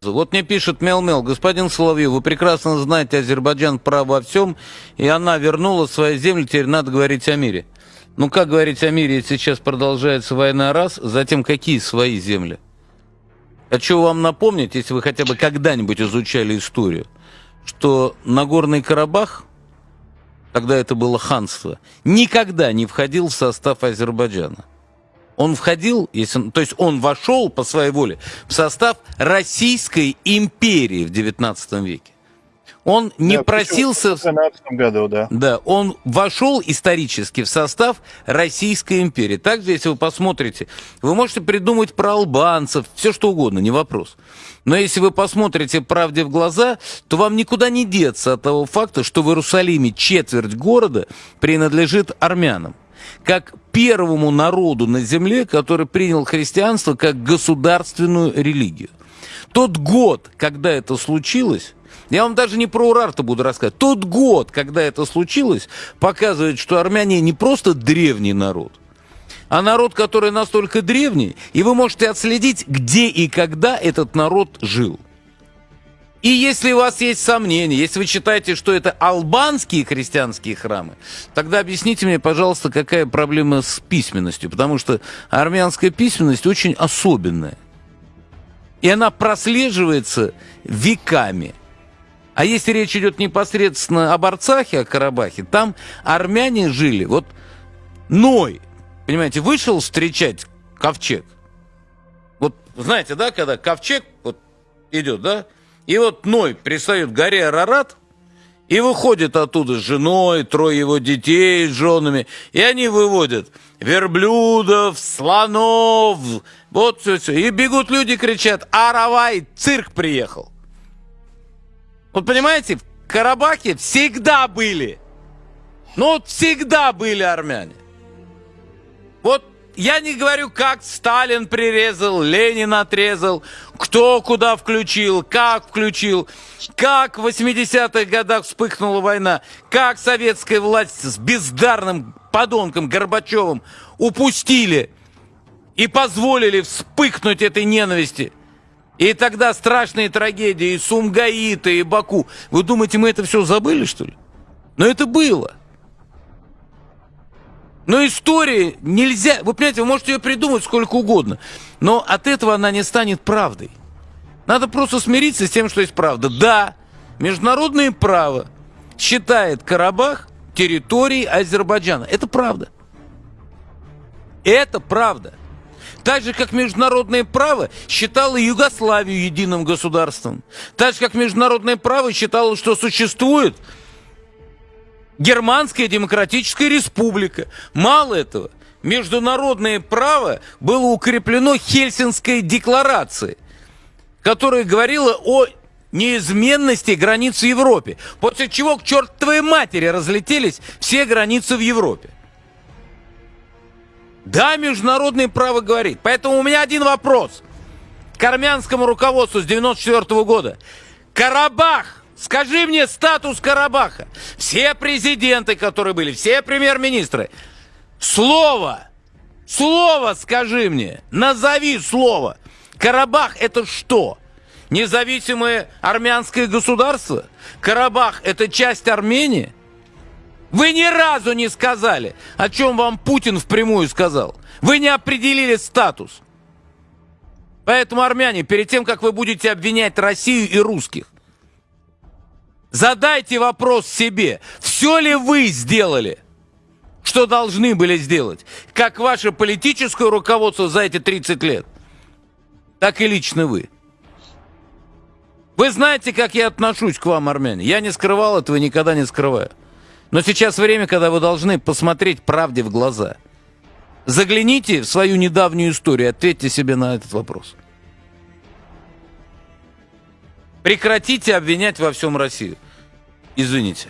Вот мне пишет Мел-Мел, господин Соловьев, вы прекрасно знаете, Азербайджан прав во всем, и она вернула свои земли, теперь надо говорить о мире. Ну как говорить о мире, если сейчас продолжается война раз, затем какие свои земли? Хочу вам напомнить, если вы хотя бы когда-нибудь изучали историю, что Нагорный Карабах, когда это было ханство, никогда не входил в состав Азербайджана. Он входил, если, то есть он вошел по своей воле в состав Российской империи в 19 веке. Он не да, просился... В 2012 году, да. Да, он вошел исторически в состав Российской империи. Также, если вы посмотрите, вы можете придумать про албанцев, все что угодно, не вопрос. Но если вы посмотрите правде в глаза, то вам никуда не деться от того факта, что в Иерусалиме четверть города принадлежит армянам как первому народу на земле, который принял христианство как государственную религию. Тот год, когда это случилось, я вам даже не про Урарта буду рассказывать. Тот год, когда это случилось, показывает, что армяне не просто древний народ, а народ, который настолько древний, и вы можете отследить, где и когда этот народ жил. И если у вас есть сомнения, если вы считаете, что это албанские христианские храмы, тогда объясните мне, пожалуйста, какая проблема с письменностью, потому что армянская письменность очень особенная. И она прослеживается веками. А если речь идет непосредственно об Арцахе, о Карабахе, там армяне жили. Вот Ной, понимаете, вышел встречать ковчег. Вот знаете, да, когда ковчег вот идет, да, и вот Ной пристает к горе Арарат, и выходит оттуда с женой, трое его детей с женами, и они выводят верблюдов, слонов, вот все, все. И бегут люди, кричат, Аравай, цирк приехал. Вот понимаете, в Карабахе всегда были, ну вот всегда были армяне. Я не говорю, как Сталин прирезал, Ленин отрезал, кто куда включил, как включил, как в 80-х годах вспыхнула война, как советская власть с бездарным подонком Горбачевым упустили и позволили вспыхнуть этой ненависти. И тогда страшные трагедии, и Сумгаита, и Баку. Вы думаете, мы это все забыли, что ли? Но это было. Но истории нельзя... Вы понимаете, вы можете ее придумать сколько угодно, но от этого она не станет правдой. Надо просто смириться с тем, что есть правда. Да, международное право считает Карабах территорией Азербайджана. Это правда. Это правда. Так же, как международное право считало Югославию единым государством. Так же, как международное право считало, что существует Германская Демократическая Республика. Мало этого, международное право было укреплено Хельсинской декларацией, которая говорила о неизменности границ в Европе. После чего к чертовой матери разлетелись все границы в Европе. Да, международное право говорит. Поэтому у меня один вопрос к армянскому руководству с 94 -го года. Карабах Скажи мне статус Карабаха. Все президенты, которые были, все премьер-министры. Слово, слово скажи мне, назови слово. Карабах это что? Независимое армянское государство? Карабах это часть Армении? Вы ни разу не сказали, о чем вам Путин впрямую сказал. Вы не определили статус. Поэтому, армяне, перед тем, как вы будете обвинять Россию и русских, Задайте вопрос себе, все ли вы сделали, что должны были сделать, как ваше политическое руководство за эти 30 лет, так и лично вы. Вы знаете, как я отношусь к вам, армяне. Я не скрывал этого никогда не скрываю. Но сейчас время, когда вы должны посмотреть правде в глаза. Загляните в свою недавнюю историю, ответьте себе на этот вопрос. Прекратите обвинять во всем Россию. Извините.